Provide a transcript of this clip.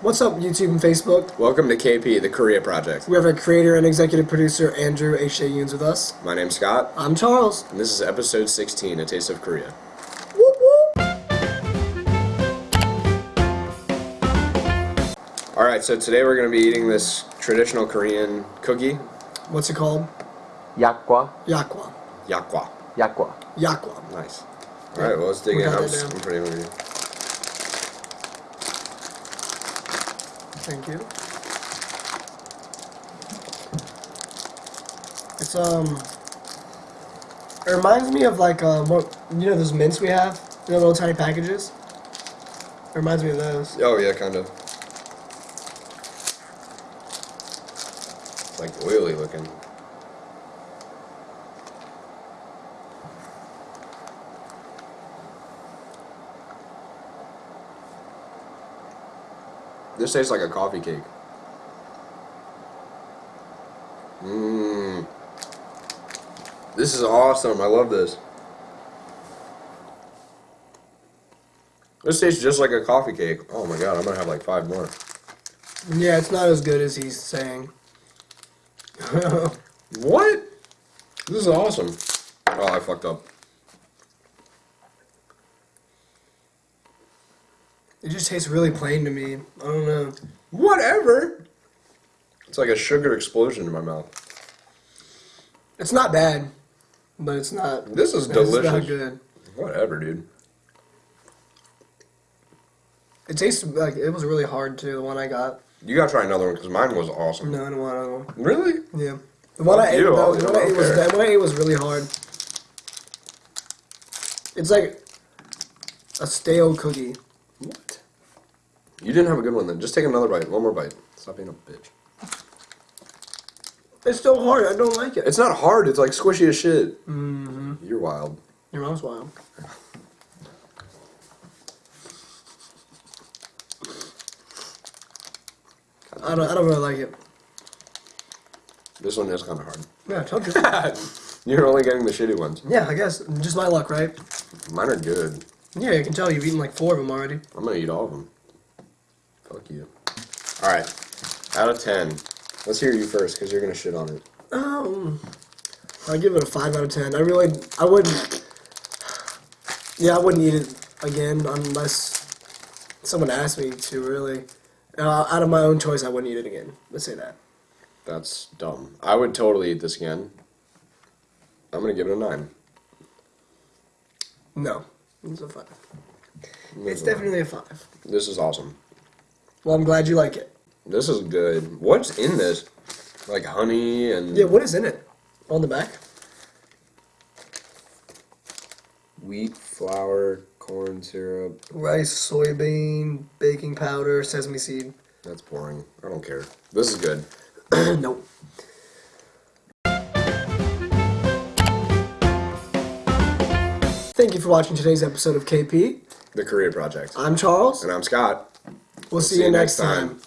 What's up, YouTube and Facebook? Welcome to KP, the Korea Project. We have our creator and executive producer, Andrew H. A. Yoons, with us. My name's Scott, I'm Charles. and this is episode 16, A Taste of Korea. Whoop, whoop. Alright, so today we're going to be eating this traditional Korean cookie, What's it called? Yakwa, Yakwa. yakwa. yakwa. Yakwa. Nice. Alright, well, let's dig We in. I'm. I'm pretty hungry. Thank you. It's, um... It reminds me of, like, what, you know those mints we have? You know, little tiny packages? It reminds me of those. Oh, yeah, kind of. It's like oily looking. This tastes like a coffee cake. Mmm. This is awesome. I love this. This tastes just like a coffee cake. Oh my god, I'm gonna have like five more. Yeah, it's not as good as he's saying. What? This is awesome. Oh, I fucked up. It just tastes really plain to me. I don't know. Whatever. It's like a sugar explosion in my mouth. It's not bad, but it's not. This is it's not delicious. good. Whatever, dude. It tastes like it was really hard too. The one I got. You gotta try another one because mine was awesome. No, I don't want another one. Really? Yeah, the one I ate. you, The, the one I ate was one I ate was really hard. It's like a stale cookie. You didn't have a good one then. Just take another bite. One more bite. Stop being a bitch. It's still hard. I don't like it. It's not hard. It's like squishy as shit. Mm-hmm. You're wild. Your mom's wild. I don't. I don't really like it. This one is kind of hard. Yeah, I told you. You're only getting the shitty ones. yeah, I guess just my luck, right? Mine are good. Yeah, you can tell you've eaten like four of them already. I'm gonna eat all of them. Fuck you. Alright. Out of 10. Let's hear you first, because you're gonna shit on it. Um, I give it a five out of ten. I really, I wouldn't. Yeah, I wouldn't eat it again unless someone asked me to. Really, uh, out of my own choice, I wouldn't eat it again. Let's say that. That's dumb. I would totally eat this again. I'm gonna give it a 9. No, it's a five. This It's is- definitely a five. This is awesome. Well, I'm glad you like it. This is good. What's in this? Like honey and Yeah, what is in it? On the back? wheat, flour, corn syrup. Rice, soybean, baking powder, sesame seed. That's boring. I don't care. This is good. nope. Thank you for watching today's episode of KP. The Korea Project. I'm Charles. And I'm Scott. We'll see, you next time.